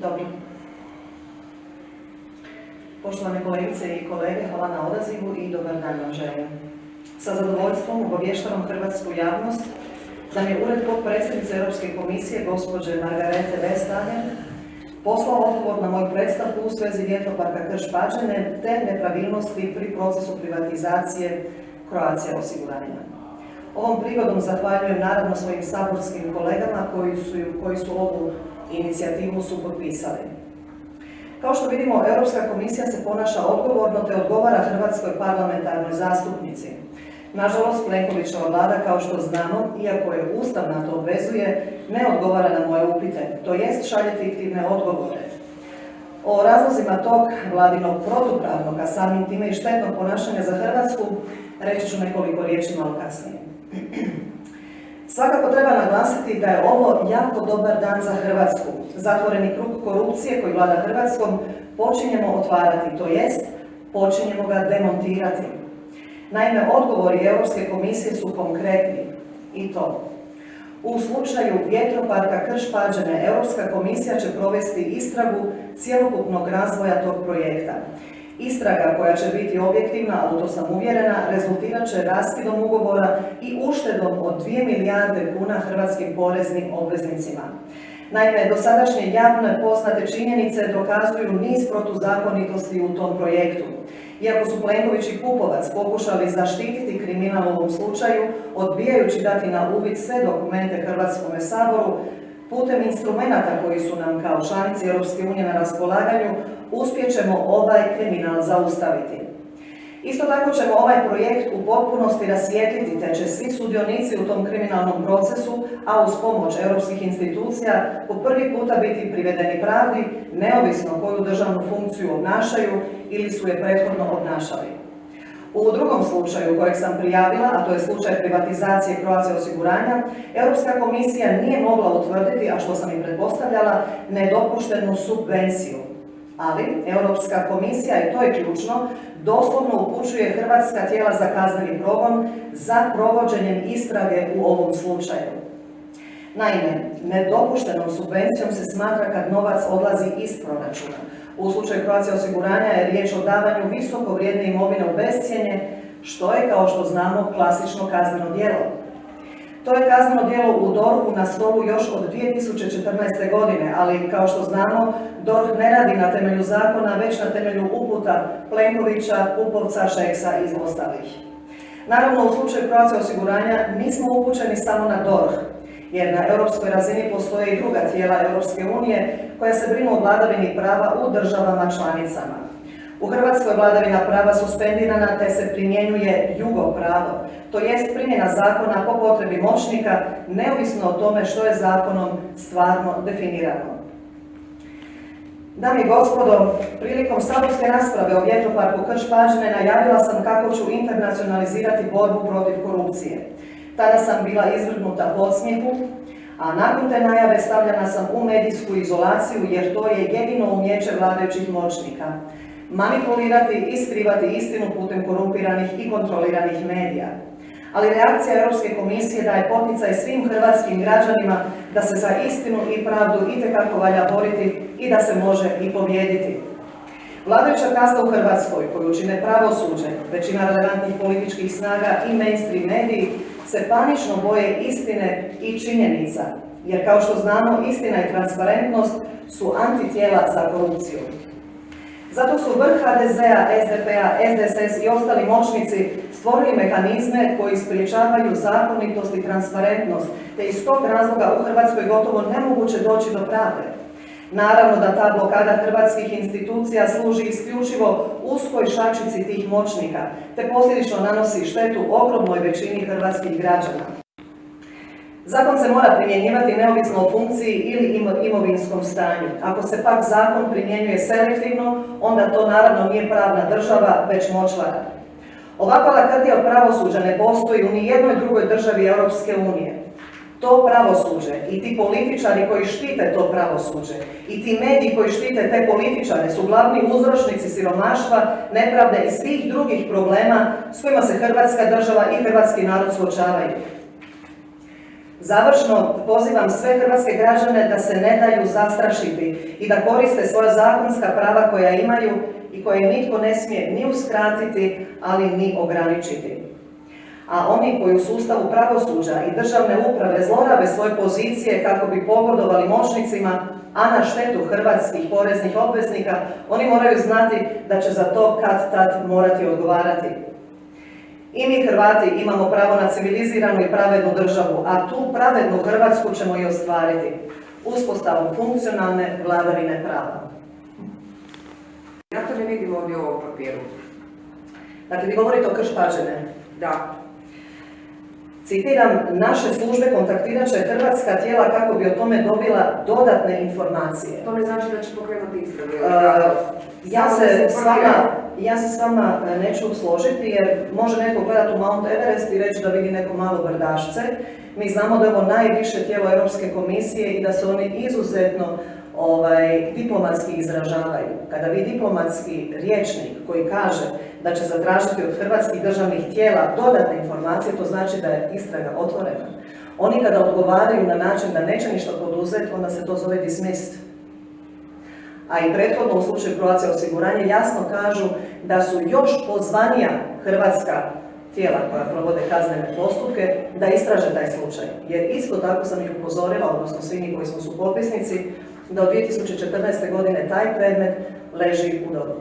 Dobro. Poštovane kolegice i kolege, hvala na odazivu i dobar dan vam želim. Sa zadovoljstvom obavještavam hrvatsku javnost da mi je Ured potpredsjednice Europske komisije, gospođe Margarete Vestager, poslao odgovor na moju predstavku u svezi vjetroparka Krš-Pađene te nepravilnosti pri procesu privatizacije Croatia osiguranja. Ovom prigodom zahvaljujem naravno svojim saborskim kolegama koji su, koji su ovu inicijativu su potpisali. Kao što vidimo, Europska komisija se ponaša odgovorno te odgovara Hrvatskoj parlamentarnoj zastupnici. Nažalost, Plenkovićeva vlada, kao što znamo, iako je Ustav na to obvezuje, ne odgovara na moje upite, to jest šalje fiktivne odgovore. O razlozima tog vladinog protupravnog, a samim time i štetnog ponašanja za Hrvatsku, reći ću nekoliko riječi malo kasnije. Svakako treba naglasiti da je ovo jako dobar dan za Hrvatsku. Zatvoreni krug korupcije koji vlada Hrvatskom počinjemo otvarati, to jest počinjemo ga demontirati. Naime, odgovori Europske komisije su konkretni i to. U slučaju vjetroparka Krš-Pađene, Europska komisija će provesti istragu cjelokupnog razvoja tog projekta. Istraga koja će biti objektivna, a u to sam uvjerena, rezultirat će raskidom ugovora i uštedom od 2 milijarde kuna hrvatskim poreznim obveznicima. Naime, dosadašnje javne poznate činjenice dokazuju niz protuzakonitosti u tom projektu. Iako su Plenković i Pupovac pokušali zaštititi kriminal u ovom slučaju, odbijajući dati na uvid sve dokumente Hrvatskom saboru, putem instrumenta koji su nam kao članici Europske unije na raspolaganju, uspjećemo ovaj kriminal zaustaviti. Isto tako ćemo ovaj projekt u potpunosti rasvijetliti, te će svi sudionici u tom kriminalnom procesu, a uz pomoć europskih institucija, po prvi puta biti privedeni pravdi, neovisno koju državnu funkciju obnašaju ili su je prethodno obnašali. U drugom slučaju kojeg sam prijavila, a to je slučaj privatizacije Croatia osiguranja, Europska komisija nije mogla utvrditi, a što sam i pretpostavljala, nedopuštenu subvenciju. Ali Europska komisija, i to je ključno, doslovno upućuje hrvatska tijela za kazneni progon za provođenjem istrage u ovom slučaju. Naime, nedopuštenom subvencijom se smatra kad novac odlazi iz proračuna. U slučaju Croatia osiguranja je riječ o davanju visoko vrijedne imovine u bescijenje, što je, kao što znamo, klasično kazneno djelo. To je kazneno djelo u DORH-u na stolu još od 2014. godine, ali kao što znamo, DORH ne radi na temelju zakona, već na temelju uputa Plenkovića, Pupovca, Šeksa i ostalih. Naravno, u slučaju Croatia osiguranja nismo upućeni samo na DORH, jer na europskoj razini postoje i druga tijela Europske unije koja se brinu o vladavini prava u državama članicama. U Hrvatskoj vladavina prava suspendirana te se primjenjuje jugo pravo, to jest primjena zakona po potrebi moćnika, neovisno o tome što je zakonom stvarno definirano. Dami gospodo, prilikom saborske rasprave o vjetroparku Krš-Pađene najavila sam kako ću internacionalizirati borbu protiv korupcije. Tada sam bila izvrgnuta podsmijehu, a nakon te najave stavljena sam u medijsku izolaciju jer to je jedino umjeće vladajućih moćnika. Manipulirati i skrivati istinu putem korumpiranih i kontroliranih medija. Ali reakcija Europske komisije daje poticaj svim hrvatskim građanima da se za istinu i pravdu itekako valja boriti i da se može i pobijediti. Vladajuća kasta u Hrvatskoj, koju čine pravosuđe, većina relevantnih političkih snaga i mainstream mediji, se panično boje istine i činjenica, jer kao što znamo, istina i transparentnost su antitijela za korupciju. Zato su vrh HDZ-a, SDP-a, SDSS i ostali moćnici stvorili mehanizme koji spriječavaju zakonitost i transparentnost, te iz tog razloga u Hrvatskoj gotovo nemoguće doći do pravde. Naravno da ta blokada hrvatskih institucija služi isključivo uskoj šačici tih moćnika, te posljedično nanosi štetu ogromnoj većini hrvatskih građana. Zakon se mora primjenjivati neovisno o funkciji ili imovinskom stanju. Ako se pak zakon primjenjuje selektivno, onda to naravno nije pravna država, već močvara. Ovakva lakrdija pravosuđa ne postoji u nijednoj drugoj državi Europske unije. To pravosuđe i ti političari koji štite to pravosuđe i ti mediji koji štite te političare su glavni uzročnici siromaštva, nepravde i svih drugih problema s kojima se Hrvatska država i hrvatski narod suočavaju. Završno pozivam sve hrvatske građane da se ne daju zastrašiti i da koriste svoja zakonska prava koja imaju i koje nitko ne smije ni uskratiti, ali ni ograničiti. A oni koji u sustavu pravosuđa i državne uprave zlorabe svoje pozicije kako bi pogodovali moćnicima, a na štetu hrvatskih poreznih obveznika, oni moraju znati da će za to kad tad morati odgovarati. I mi Hrvati imamo pravo na civiliziranu i pravednu državu, a tu pravednu Hrvatsku ćemo i ostvariti uspostavom funkcionalne vladavine prava. Ja to ne vidim ovdje u ovom papiru. Dakle, vi govorite o krš Da. Citiram, naše službe kontaktirat će hrvatska tijela kako bi o tome dobila dodatne informacije. To ne znači da će pokrenuti istrage. Uh, ja se s vama, ja se s vama e, neću složiti jer može neko gledati u Mount Everest i reći da vidi neko malo brdašce. Mi znamo da je ovo najviše tijelo Europske komisije i da se oni izuzetno ovaj, diplomatski izražavaju. Kada vi diplomatski riječnik koji kaže da će zatražiti od hrvatskih državnih tijela dodatne informacije, to znači da je istraga otvorena. Oni kada odgovaraju na način da neće ništa poduzeti, onda se to zove dismissed. A i prethodno u slučaju Croatia osiguranje jasno kažu da su još pozvanija hrvatska tijela koja provode kaznene postupke da istraže taj slučaj. Jer isto tako sam ih upozorila, odnosno svi mi koji smo su od 2014. godine taj predmet leži u dobu.